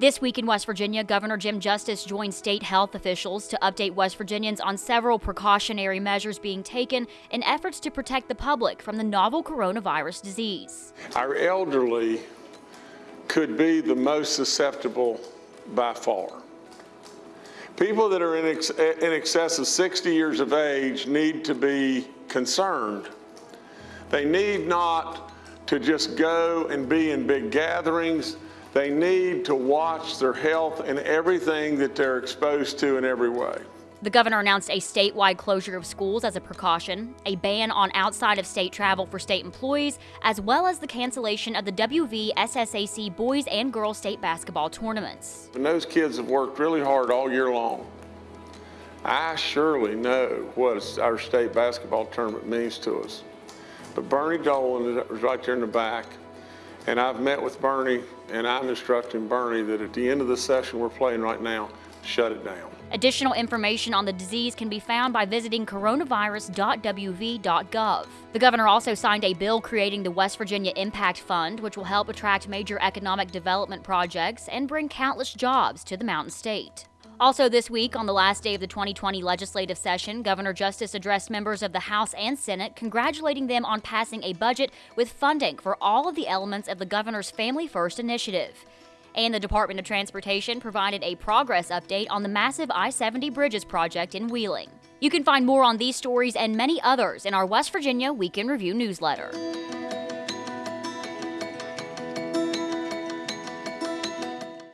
This week in West Virginia, Governor Jim Justice joined state health officials to update West Virginians on several precautionary measures being taken in efforts to protect the public from the novel coronavirus disease. Our elderly could be the most susceptible by far. People that are in, ex- in excess of 60 years of age need to be concerned. They need not to just go and be in big gatherings. They need to watch their health and everything that they're exposed to in every way. The governor announced a statewide closure of schools as a precaution, a ban on outside of state travel for state employees, as well as the cancellation of the WV SSAC boys and girls state basketball tournaments. And those kids have worked really hard all year long. I surely know what our state basketball tournament means to us. But Bernie Dolan is right there in the back, and I've met with Bernie, and I'm instructing Bernie that at the end of the session we're playing right now, shut it down. Additional information on the disease can be found by visiting coronavirus.wv.gov. The governor also signed a bill creating the West Virginia Impact Fund, which will help attract major economic development projects and bring countless jobs to the Mountain State. Also, this week, on the last day of the 2020 legislative session, Governor Justice addressed members of the House and Senate, congratulating them on passing a budget with funding for all of the elements of the governor's Family First initiative. And the Department of Transportation provided a progress update on the massive I 70 Bridges project in Wheeling. You can find more on these stories and many others in our West Virginia Week in Review newsletter.